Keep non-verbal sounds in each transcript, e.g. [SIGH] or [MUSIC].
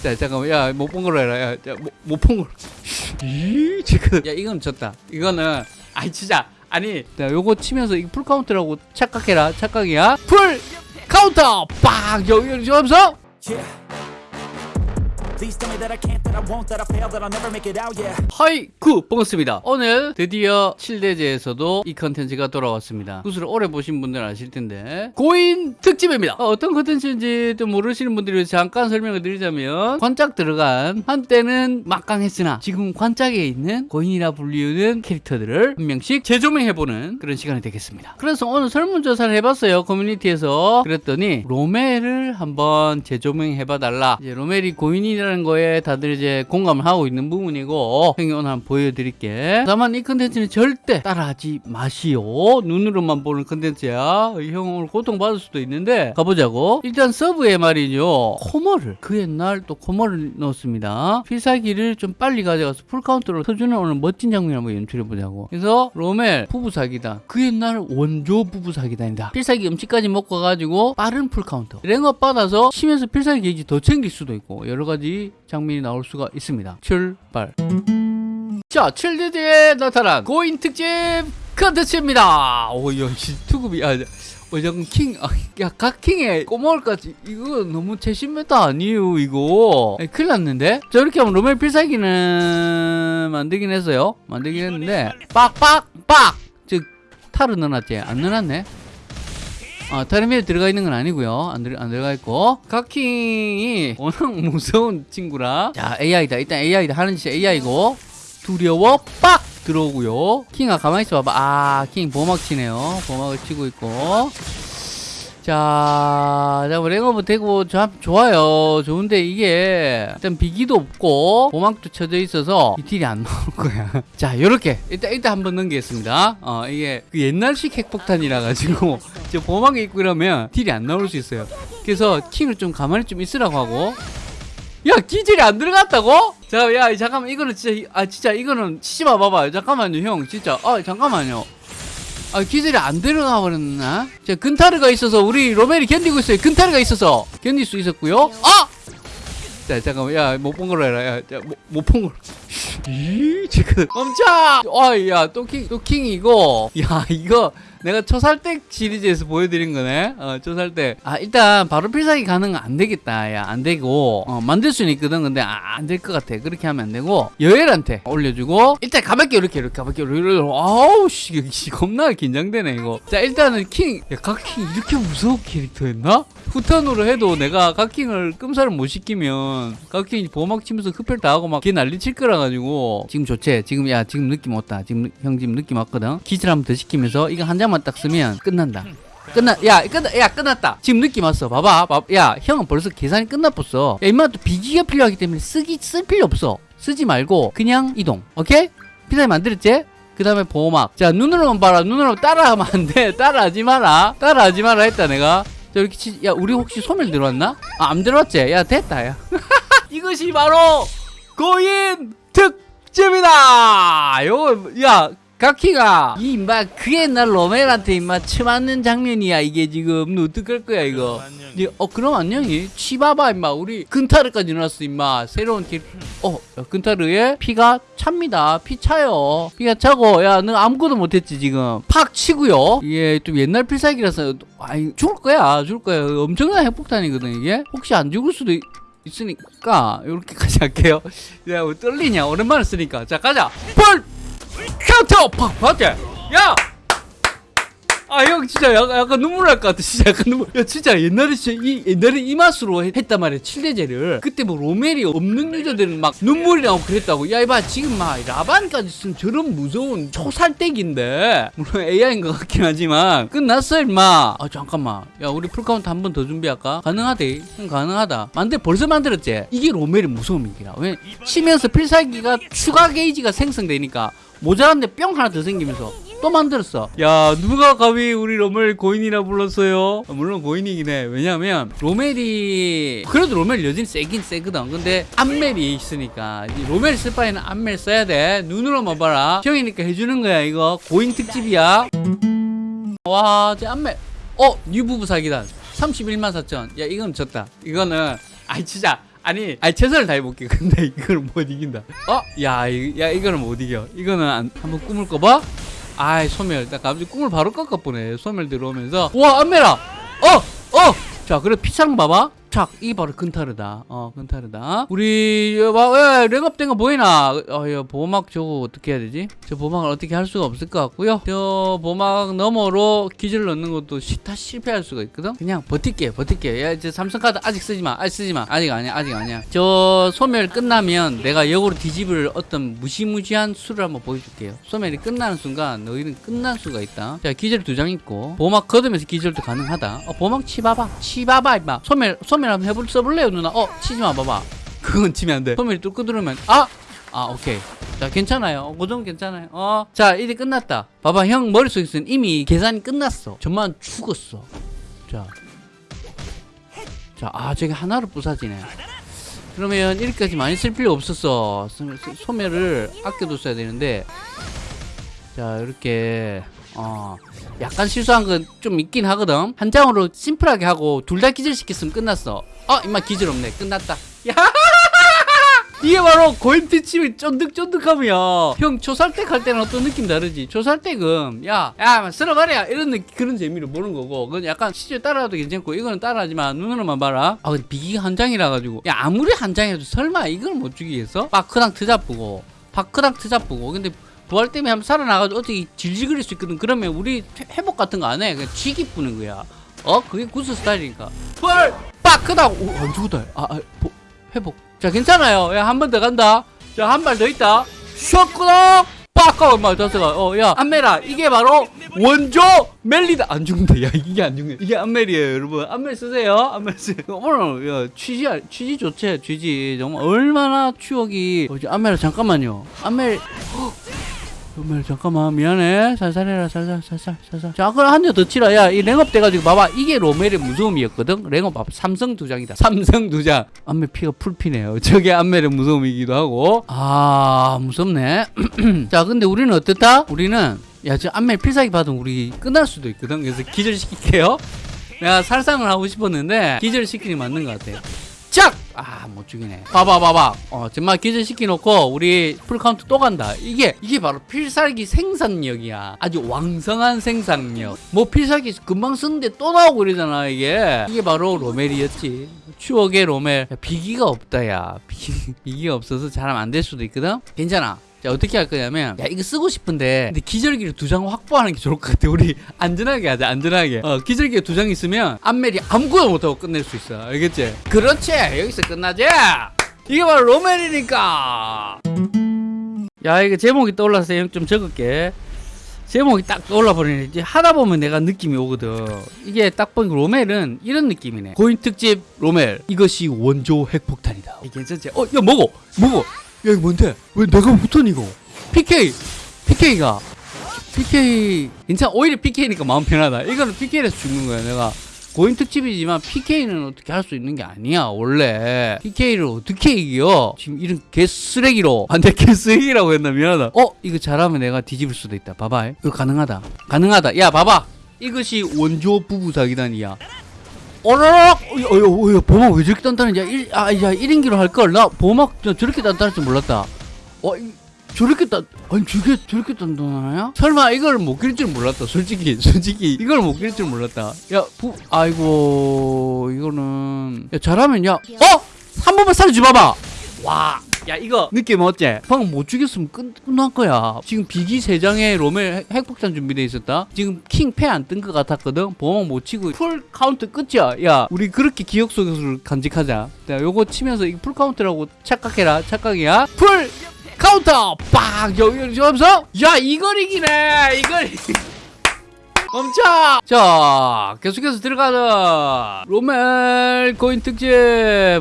자 잠깐만. 야 못 본 걸로 해라. 야 못 본 걸로. 이 지금. 야 이건 졌다. 이거는 아니 진짜. 아니. 자 요거 치면서 이거 full counter라고 착각해라. 착각이야. full counter! 빡 여기 여기 하면서 하이 구 반갑습니다. 오늘 드디어 7대제에서도 이 컨텐츠가 돌아왔습니다. 구슬을 오래 보신 분들은 아실 텐데. 고인 특집입니다. 어떤 컨텐츠인지 좀 모르시는 분들을 잠깐 설명을 드리자면 관짝 들어간 한때는 막강했으나 지금 관짝에 있는 고인이라 불리우는 캐릭터들을 한 명씩 재조명해보는 그런 시간이 되겠습니다. 그래서 오늘 설문조사를 해봤어요 커뮤니티에서. 그랬더니 로멜을 한번 재조명해봐달라. 이제 로멜이 고인이라 는 거에 다들 이제 공감을 하고 있는 부분이고 형이 오늘 한번 보여드릴게. 다만 이 컨텐츠는 절대 따라하지 마시오. 눈으로만 보는 컨텐츠야. 형 오늘 고통받을 수도 있는데 가보자고. 일단 서브에 말이죠. 코머를 그 옛날 또 코머를 넣었습니다. 필살기를 좀 빨리 가져가서 풀카운트로 터주는 오늘 멋진 장면 한번 연출해보자고. 그래서 로멜 부부 사기다. 그 옛날 원조 부부 사기단이다. 필살기 음식까지 먹고 가가지고 빠른 풀카운터 랭업 받아서 치면서 필살기 게이지 더 챙길 수도 있고 여러 가지 장면이 나올 수가 있습니다 출발 자, 7대죄에 나타난 고인 특집 컨텐츠입니다. 오, 야, 씨, 투급이, 아, 어, 킹, 아, 야, 각킹의 꼬마올까지, 이거 너무 최신메타 아니에요, 이거. 아니, 큰일 났는데? 자, 이렇게 하면 로멜 필살기는 만들긴 했어요. 만들긴 했는데, 빡 빡, 빡! 즉, 탈을 넣어놨지? 안 넣어놨네? 아, 타르미에 들어가 있는 건 아니고요. 안, 들, 안 들어가 있고. 각킹이 워낙 [LAUGHS] 무서운 친구라. 자, AI다. 일단 AI다. 하는 짓이 AI고. 두려워 빡 들어오고요. 킹아 가만히 있어 봐봐. 아, 킹 보막 치네요. 보막을 치고 있고. 자, 자, 뭐 랭어브 되고 참 좋아요. 좋은데 이게 일단 비기도 없고 보막도 쳐져 있어서 이 딜이 안 나올 거야. [LAUGHS] 자, 요렇게 일단 일단 한번 넘기겠습니다. 어, 이게 그 옛날식 핵폭탄이라 가지고 [LAUGHS] 저 보막이 있고 이러면 딜이 안 나올 수 있어요. 그래서 킹을 좀 가만히 좀 있으라고 하고 야 기질이 안 들어갔다고? 자, 야 잠깐만 이거는 진짜 아 진짜 이거는 치지 마 봐봐. 잠깐만요 형 진짜 아 잠깐만요. 아 기질이 안 들어가 버렸나? 자 근타르가 있어서 우리 로멜이 견디고 있어요. 근타르가 있어서 견딜 수 있었고요. 아! 자 잠깐만 야못 본 걸로 해라. 야못본 걸로. [LAUGHS] 이 지금 멈춰! 아야 또 킹 또 킹이고 야 이거 내가 초살댁 시리즈에서 보여드린 거네. 어, 초살댁. 아, 일단 바로 필살기 건안 되겠다. 야, 안 되고. 어, 만들 수는 있거든. 근데 아, 안될 것 같아. 그렇게 하면 안 되고. 여엘한테 올려주고. 일단 가볍게 이렇게 이렇게 가볍게 이렇게. 아우, 씨, 씨, 겁나 긴장되네, 이거. 자, 일단은 킹. 야, 각 킹 이렇게 무서운 캐릭터였나? 후턴으로 해도 내가 각킹을 끔살을 못 시키면 각킹이 보막 치면서 흡혈 다 하고 막 걔 난리 칠 거라 가지고. 지금 좋지? 지금 야 지금 느낌 왔다. 지금 형 지금 느낌 왔거든. 기질 한번 더 시키면서 이거 한 장만 딱 쓰면 끝난다. 끝나 야 끝나 야 끝났다. 지금 느낌 왔어. 봐봐 봐, 야 형은 벌써 계산이 끝났었어. 야 임마 또 비기가 필요하기 때문에 쓰기 쓸 필요 없어. 쓰지 말고 그냥 이동. 오케이? 피사이 만들었지? 그 다음에 보호막. 자 눈으로만 봐라. 눈으로 따라하면 안돼. 따라하지 마라. 따라하지 마라 했다 내가. 자 이렇게 치, 야 우리 혹시 소멸 들어왔나? 아 안 들어왔지? 야 됐다 야 [LAUGHS] 이것이 바로 고인 특집이다 요거 야 가키가 이 임마 그 옛날 로멜한테 임마 쳐맞는 장면이야 이게 지금 너 어떡할 거야 이거 이제, 어 그럼 안녕히 치봐봐 임마 우리 근타르까지 넣었어 임마 새로운 길 어, 야, 근타르에 피가 찹니다. 피 차요. 피가 차고, 야, 너 아무것도 못했지, 지금. 팍 치고요. 이게 좀 옛날 필살기라서, 아이, 죽을 거야, 죽을 거야. 엄청난 핵폭탄이거든, 이게. 혹시 안 죽을 수도 있, 있으니까, 이렇게까지 [LAUGHS] 할게요. 야, 왜 떨리냐? 오랜만에 쓰니까. 자, 가자. 볼! 카운터! 팍! 맞지? 야! 아, 형, 진짜 약간, 약간 눈물 날 것 같아. 진짜 약간 눈물. 야, 진짜 옛날에 진짜 이, 옛날에 이 맛으로 했- 했단 말이야. 7대죄를. 그때 뭐 로멜이 없는 유저들은 막 눈물이 나고 그랬다고. 야, 이봐. 지금 막 라반까지 쓴 저런 무서운 초살댁인데. 물론 AI인 것 같긴 하지만. 끝났어, 임마. 아, 잠깐만. 야, 우리 풀카운트 한 번 더 준비할까? 가능하대. 응, 가능하다. 만들, 벌써 만들었지? 이게 로멜의 무서움이기라. 왜? 치면서 필살기가 추가 게이지가 생성되니까. 모자란데 뿅 하나 더 생기면서 또 만들었어. 야, 누가 감히 우리 로멜 고인이라 불렀어요? 아, 물론 고인이긴 해. 왜냐면, 로멜이, 그래도 로멜 여전히 세긴 세거든. 근데, 암멜이 있으니까. 이 로멜 쓸 바에는 암멜 써야 돼. 눈으로만 봐라. 형이니까 해주는 거야, 이거. 고인 특집이야. 와, 제 암멜. 어, 뉴부부 사기단. 31만 4천. 야, 이건 졌다. 이거는, 아이, 진짜. 아니, 아니 최선을 다해볼게. 근데 이걸 못 이긴다. 어? 야, 이, 야 이거는 못 이겨. 이거는 안, 한번 꿈을 꿔봐. 아이 소멸. 나 갑자기 꿈을 바로 꺾어보네. 소멸 들어오면서. 와 안메라. 어, 어. 자, 그래 피창 봐봐. 착, 이게 바로 근타르다. 어, 근타르다. 우리, 야, 봐, 야, 랭업된 거 보이나? 어, 야, 보막 저거 어떻게 해야 되지? 저 보막을 어떻게 할 수가 없을 것 같고요. 저 보막 너머로 기절 넣는 것도 시, 다 실패할 수가 있거든? 그냥 버틸게, 버틸게. 야, 이제 삼성카드 아직 쓰지 마. 아직 쓰지 마. 아직 아니야, 아직 아니야. 저 소멸 끝나면 내가 역으로 뒤집을 어떤 무시무시한 수를 한번 보여줄게요. 소멸이 끝나는 순간 너희는 끝날 수가 있다. 자, 기절 두 장 있고, 보막 걷으면서 기절도 가능하다. 어, 보막 치봐봐. 치봐봐, 임마. 소멸, 소멸 한번 해볼, 써볼래요, 누나? 어, 치지 마, 봐봐. 그건 치면 안 돼. 소멸이 뚫고 들으면, 아! 아, 오케이. 자, 괜찮아요. 어, 그 정도 괜찮아요. 어. 자, 이제 끝났다. 봐봐, 형 머릿속에서는 이미 계산이 끝났어. 저만 죽었어. 자. 자, 아, 저게 하나로 부사지네. 그러면 이렇게까지 많이 쓸 필요 없었어. 소- 소- 소멸을 아껴뒀어야 되는데. 자, 이렇게. 어. 약간 실수한 건 좀 있긴 하거든. 한 장으로 심플하게 하고 둘 다 기절시켰으면 끝났어. 어, 임마 기절 없네. 끝났다. 야! [LAUGHS] 이게 바로 고인트칩이 쫀득쫀득하며 형 초살댁 할 때는 어떤 느낌 다르지 초살댁은 야야 쓸어버려 이런 느낌, 그런 재미로 보는 거고 그건 약간 시절 따라가도 괜찮고 이거는 따라하지만 눈으로만 봐라 아 비기가 한 장이라 가지고 야 아무리 한 장이라도 설마 이걸 못 죽이겠어? 파크랑 트잡부고 파크랑 트잡부고 근데 부활 때문에 한번 살아나가지고 어떻게 질질거릴 수 있거든. 그러면 우리 회- 회복 같은 거 안 해. 그냥 쥐기 뿌는 거야. 어? 그게 구스 스타일이니까. 부활! 파크다 오안 죽었다. 아, 아 보- 회복. 자 괜찮아요. 야 한 번 더 간다. 자 한 발 더 있다. 쇼크덕 빡까 엄마 다스가. 어야 안메라. 이게 바로 원조 멜리다. 안 죽는다. 야 이게 안 죽네. 이게 안멜이에요 여러분. 안멜 쓰세요. 안멜 쓰세요. [LAUGHS] 오늘 야 취지 알- 취지 좋지 취지. 정말 얼마나 추억이. 어, 안멜아 잠깐만요. 안멜 정말 잠깐만 미안해. 살살 해라 살살 살살 살살. 자 그럼 한 대 더 치라. 야 이 랭업 돼가지고 봐봐. 이게 로멜의 무서움이었거든? 랭업 봐봐 삼성 두 장이다. [LAUGHS] 삼성 두장. 안멜 피가 풀피네요. [LAUGHS] 저게 안멜의 무서움이기도 하고. 아 무섭네. [CLEARS THROAT] 자 근데 우리는 어떻다? 우리는 야저 안멜 필살기 받으면 우리 끝날 수도 있거든? 그래서 기절시킬게요. 내가 살상을 하고 싶었는데 기절시키니 맞는 것 같아. 짝! 아, 못 죽이네. 봐봐, 봐봐. 어, 정말 기절시켜놓고, 우리 풀카운트 또 간다. 이게, 이게 바로 필살기 생산력이야. 아주 왕성한 생산력. 뭐, 필살기 금방 쓰는데 또 나오고 이러잖아, 이게. 이게 바로 로멜이었지. 추억의 로멜. 야, 비기가 없다, 야. 비, [LAUGHS] 비기가 없어서 잘하면 안될 수도 있거든? 괜찮아. 자, 어떻게 할 거냐면, 야, 이거 쓰고 싶은데, 근데 기절기를 두 장 확보하는 게 좋을 것 같아. 우리 안전하게 하자, 안전하게. 어, 기절기가 두 장 있으면, 안멜이 아무것도 못하고 끝낼 수 있어. 알겠지? 그렇지! 여기서 끝나지! 이게 바로 로멜이니까! 야, 이거 제목이 떠올라서 형좀 적을게. 제목이 딱 떠올라 버리네. 이제 하다 보면 내가 느낌이 오거든. 이게 딱 보니까 로멜은 이런 느낌이네. 고인 특집 로멜. 이것이 원조 핵폭탄이다. 이게 괜찮지? 어, 야, 먹어! 먹어! 야, 이거 뭔데? 왜 내가 붙은 이거? PK! PK가. PK. 괜찮아. 오히려 PK니까 마음 편하다. 이거는 PK에서 죽는 거야, 내가. 고인 특집이지만 PK는 어떻게 할 수 있는 게 아니야 원래 PK를 어떻게 이겨 지금 이런 개쓰레기로 안돼 개쓰레기라고 했나 미안하다 어 이거 잘하면 내가 뒤집을 수도 있다 봐봐 이거 가능하다 가능하다 야 봐봐 이것이 원조 부부 사기단이야 어여 어여 보막 왜 저렇게 단단하냐? 일, 아, 야 1인기로 할걸. 나 보막 저- 저렇게 단단할 줄 몰랐다. 어 이, 저렇게 단 아니 저게 저렇게 단단하냐? 설마 이걸 못낄줄 몰랐다. 솔직히 [LAUGHS] 솔직히 이걸 못낄줄 몰랐다. 야 부 아이고 이거는. 야 잘하면 야 어 한 번만 살려줘 봐봐. 와 야 이거 느낌 어째? 방금 못 죽였으면 끝, 끝난 거야. 지금 비기 세장에 로멜 핵- 핵폭탄 준비돼 있었다. 지금 킹 패 안 뜬 것 같았거든. 보막 못 치고 풀 카운트 끝이야. 야 우리 그렇게 기억 속에서 간직하자. 자 요거 치면서 이 풀 카운트라고 착각해라. 착각이야. 풀 카운터! 빡! 여기 여기 하면서? 야 이걸 이기네! 이걸 멈춰! 자, 계속해서 들어가자. 로멜 코인 특집.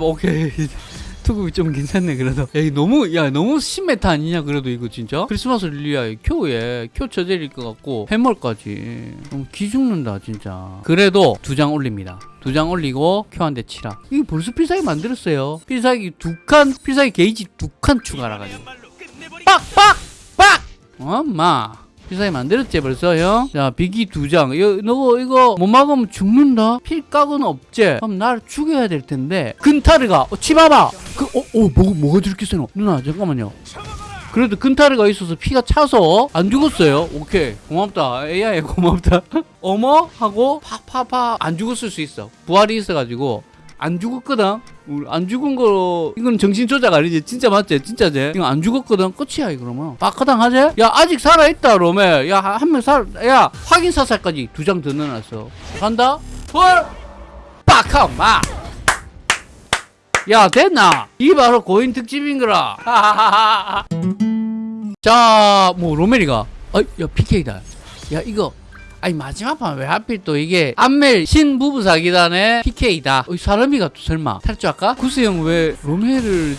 오케이. [LAUGHS] 투급이 좀 괜찮네, 그래도. 야, 너무, 야, 너무 신메타 아니냐, 그래도 이거 진짜? 크리스마스 릴리아에 큐에, 큐 처제일 것 같고, 해멀까지. 너무 기죽는다, 진짜. 그래도 두 장 올립니다. 두 장 올리고, 큐 한 대 치라. 이게 벌써 필살기 만들었어요. 필살기 두 칸, 필살기 게이지 두 칸 추가라 가지고. 빡! 빡! 빡! 엄마. 필살기 만들었지 벌써 형? 자 비기 두장. 이거 너 이거 못 막으면 죽는다? 필각은 없지? 그럼 날 죽여야 될 텐데. 근타르가 어, 치봐봐 그, 어, 어 뭐, 뭐가 저렇게 세노? 누나 잠깐만요. 그래도 근타르가 있어서 피가 차서 안 죽었어요. 오케이. 고맙다. AI 고맙다. [LAUGHS] 어머? 하고 파파파 안 죽었을 수 있어. 부활이 있어가지고. 안 죽었거든 안 죽은 거 이건 정신 조작 아니지? 진짜 맞지? 진짜지 이거 안 죽었거든? 끝이야 이거 그러면 빡가당 하지? 야 아직 살아있다 로멜 야한 명 살 야 확인 사살까지 두 장 더 넣어놨어. 간다. 헐! 빡하마! 야 됐나? 이 바로 고인 특집인거라. 자뭐 로멜이가. 어야 PK다. 야 이거 아니 마지막 판 왜 하필 또 이게 안멜 신부부 사기단의 PK다. 어, 이 사람이가 또 설마. 탈주할까? 구스 형왜 로멜을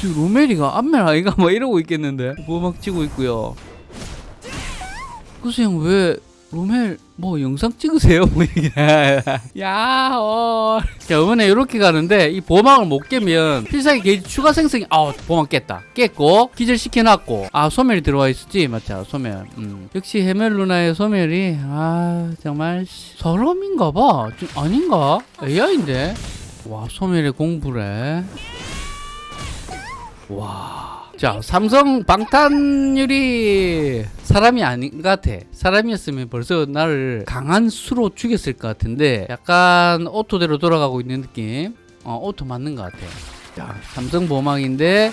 지금 로멜이가 안멜 아이가 막 이러고 있겠는데? 뭐막 치고 있고요. 구스 형왜 로멜 뭐 영상 찍으세요? 뭐 [LAUGHS] 야, 어. 자, 이번에 이렇게 가는데 이 보막을 못 깨면 필살기 게이지 추가 생성이 아, 보막 깼다. 깼고 기절 시켜 놨고 아, 소멸이 들어와 있었지. 맞죠? 소멸. 음. 역시 헤멜루나의 소멸이 아, 정말 씨, 사람인가 봐. 좀 아닌가? AI인데. 와, 소멸의 공부래. 와. 자, 삼성 방탄유리 사람이 아닌 것 같아. 사람이었으면 벌써 나를 강한 수로 죽였을 것 같은데 약간 오토대로 돌아가고 있는 느낌. 어, 오토 맞는 것 같아. 자, 삼성 보막인데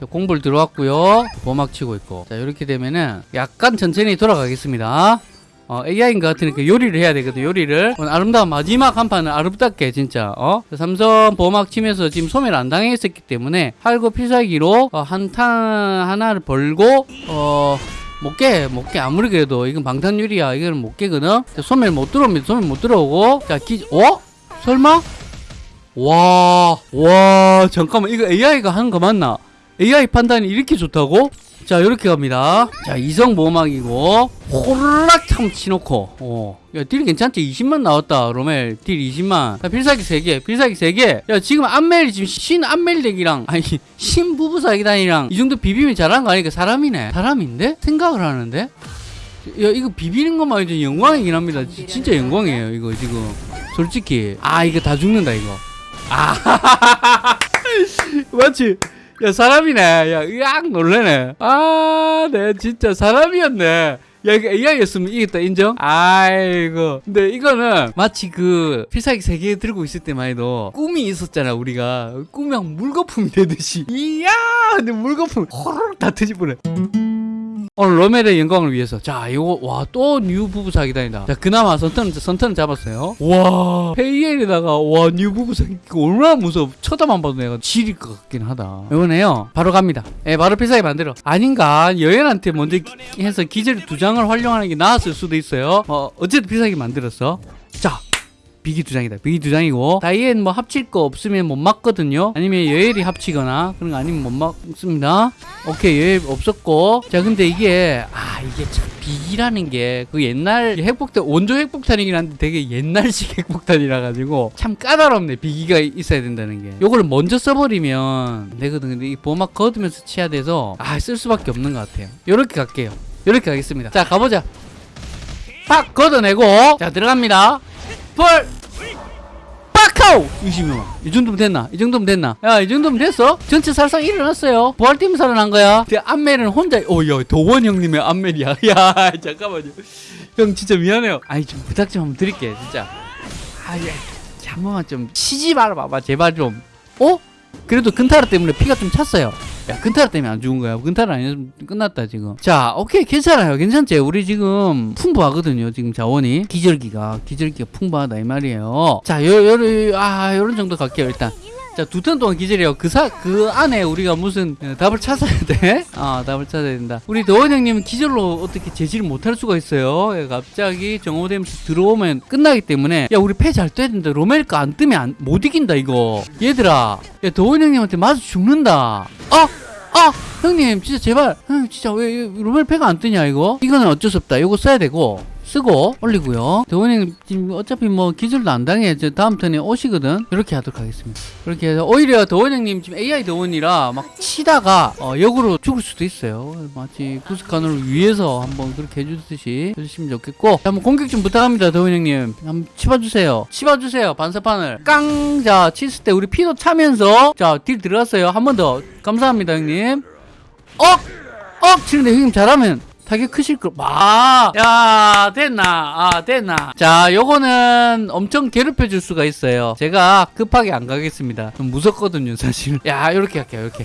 자, 공불 들어왔고요. 보막 치고 있고. 자, 이렇게 되면은 약간 천천히 돌아가겠습니다. 어, AI인 것 같으니까 요리를 해야 되거든, 요리를. 아름다운 마지막 한 판은 아름답게, 진짜, 어? 삼성 보막 치면서 지금 소멸 안 당했었기 때문에, 할고 필살기로, 어, 한탄 하나를 벌고, 어, 못 깨, 못 깨. 아무리 그래도, 이건 방탄유리야. 이거는 못 깨거든? 자, 소멸 못 들어옵니다. 소멸 못 들어오고. 자, 기, 어? 설마? 와, 와, 잠깐만. 이거 AI가 하는 거 맞나? AI 판단이 이렇게 좋다고? 자, 이렇게 갑니다. 자, 이성 보호막이고, 호르락 참 치놓고, 어. 야, 딜 괜찮지? 20만 나왔다, 로멜. 딜 20만. 자, 필살기 3개, 필살기 3개. 야, 지금 안멜, 지금 신 안멜 덱이랑, 아니, [LAUGHS] 신 부부 사기단이랑 이 정도 비비면 잘한 거 아니까 사람이네. 사람인데? 생각을 하는데? 야, 이거 비비는 것만 해도 영광이긴 합니다. 지- 진짜 영광이에요, 이거 지금. 솔직히. 아, 이거 다 죽는다, 이거. 아, [LAUGHS] 맞지? 야, 사람이네. 야, 으악 놀래네. 아, 네, 진짜 사람이었네. 야, 이거 AI였으면 이겼다, 인정? 아이고. 근데 이거는 마치 그 필살기 세 개 들고 있을 때만 해도 꿈이 있었잖아, 우리가. 꿈이 한 물거품이 되듯이. 이야! 근데 물거품 [LAUGHS] 호로록 다 터지버려. 오늘 로멜의 영광을 위해서. 자 이거 와 또 new 부부 사기단이다. 자 그나마 선turn 선turn 잡았어요. 와 페이엘에다가 와 new 부부 사기. 얼마나 무서워. 쳐다만 봐도 내가 지릴 것 같긴 하다. 이번에요. 바로 갑니다. 예 바로 필살기 만들어. 아닌가? 여연한테 먼저 기- 해서 기절 두 장을 활용하는 게 나았을 수도 있어요. 어 어쨌든 필살기 만들었어. 자 비기 두 장이다. 비기 두 장이고 다이앤 뭐 합칠 거 없으면 못 막거든요. 아니면 여엘이 합치거나 그런 거 아니면 못 막습니다. 오케이 여엘 없었고 자 근데 이게 아 이게 참 비기라는 게 그 옛날 핵폭탄 원조 핵폭탄이긴 한데 되게 옛날식 [LAUGHS] 핵폭탄이라 가지고 참 까다롭네 비기가 있어야 된다는 게 요거를 먼저 써버리면 안 되거든 근데 이 보막 거두면서 치야 돼서 아 쓸 수밖에 없는 것 같아요. 요렇게 갈게요. 요렇게 가겠습니다. 자 가보자. 팍 걷어내고 자 들어갑니다. 펄 빡카우 20명. 이 정도면 됐나? 이 정도면 됐나? 야 이 정도면 됐어? 전체 살상 일어났어요. 부활 때문에 살아난 거야. 근데 안멜은 혼자 오야 도원 형님의 안멜이야. [LAUGHS] 야 잠깐만요. 형 진짜 미안해요. 아니 좀 부탁 좀 한번 드릴게 진짜. 아야 한 번만 좀 쉬지 말아 봐봐. 제발 좀. 어? 그래도 근타라 때문에 피가 좀 찼어요 야 근타라 때문에 안 죽은 거야. 근타라 아니었으면 끝났다 지금. 자 오케이. 괜찮아요. 괜찮지? 우리 지금 풍부하거든요 지금 자원이. 기절기가. 기절기가 풍부하다 이 말이에요. 자 요, 요, 요, 아 요런 정도 갈게요 일단 자, 두 턴 동안 기절이요. 그 사, 그 안에 우리가 무슨 어, 답을 찾아야 돼? [LAUGHS] 아, 답을 찾아야 된다. 우리 도원 형님은 기절로 어떻게 제지를 못할 수가 있어요. 예, 갑자기 정오되면서 들어오면 끝나기 때문에, 야, 우리 패 잘 떠야 된다. 로멜가 안 뜨면 안, 못 이긴다, 이거. 얘들아, 야, 도원 형님한테 맞아 죽는다. 아! 아! 형님, 진짜 제발, 형, 진짜 왜, 왜 로멜 패가 안 뜨냐, 이거? 이거는 어쩔 수 없다. 이거 써야 되고, 쓰고 올리고요. 도원님 지금 어차피 뭐 기술도 안 당해. 저 다음 턴에 오시거든. 이렇게 하도록 하겠습니다. 이렇게 해서 오히려 도원형님 지금 AI 도원이라 막 치다가 어, 역으로 죽을 수도 있어요. 마치 구스칸을 위해서 한번 그렇게 해주듯이 해주시면 좋겠고 자, 한번 공격 좀 부탁합니다. 도원형님 한번 치봐주세요. 치봐주세요. 반사판을 깡! 자 쳤을 때 우리 피도 차면서 자 딜 들어갔어요. 한 번 더 감사합니다 형님. 억! 억! 치는데 형님 잘하면 타격 크실 거. 아, 야, 됐나? 아, 됐나? 자, 요거는 엄청 괴롭혀 줄 수가 있어요. 제가 급하게 안 가겠습니다. 좀 무섭거든요, 사실. 야, 요렇게 할게요, 요렇게.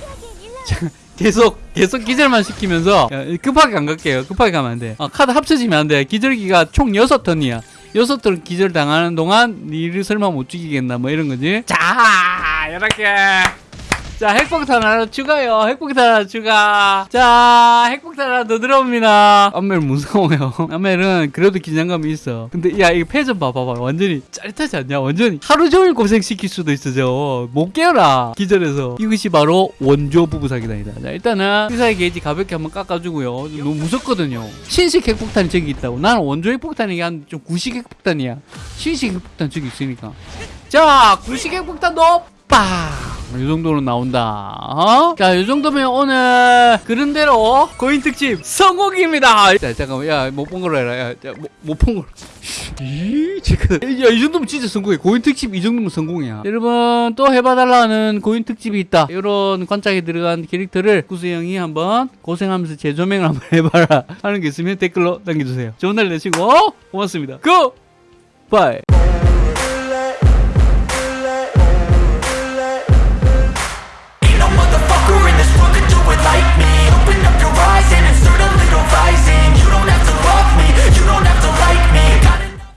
자, 계속, 계속 기절만 시키면서, 야, 급하게 안 갈게요. 급하게 가면 안 돼. 어, 카드 합쳐지면 안 돼. 기절기가 총 6턴이야. 여섯 턴 기절 당하는 동안 니를 설마 못 죽이겠나 뭐 이런 거지. 자, 이렇게. 자, 핵폭탄 하나 추가요. 핵폭탄 하나 추가. 자, 핵폭탄 하나 더 들어옵니다. 암멜 무서워요. [LAUGHS] 암멜은 그래도 긴장감이 있어. 근데 야, 이거 패좀 봐봐봐. 완전히 짜릿하지 않냐? 완전히 하루 종일 고생시킬 수도 있어, 저. 못 깨어라. 기절해서. 이것이 바로 원조 부부 사기단이다. 자, 일단은 피사의 게이지 가볍게 한번 깎아주고요. 너무 무섭거든요. 신식 핵폭탄이 저기 있다고. 나는 원조 핵폭탄이 한좀 구식 핵폭탄이야. 신식 핵폭탄 저기 있으니까. 자, 구식 핵폭탄도 빵! 이 정도로 나온다. 어? 자, 이 정도면 오늘 그런 대로 고인 특집 성공입니다. 자, 잠깐만, 야, 못 본 걸로 해라. 야, 야, 못본 걸로. 야, 이 정도면 진짜 성공해. 고인 특집 이 정도면 성공이야. 여러분, 또 해봐달라는 고인 특집이 있다. 이런 관짝에 들어간 캐릭터를 구수 형이 한번 고생하면서 재조명을 한번 [LAUGHS] 해봐라. 하는 게 있으면 댓글로 남겨주세요. 좋은 날 되시고, 고맙습니다. 고! 바이.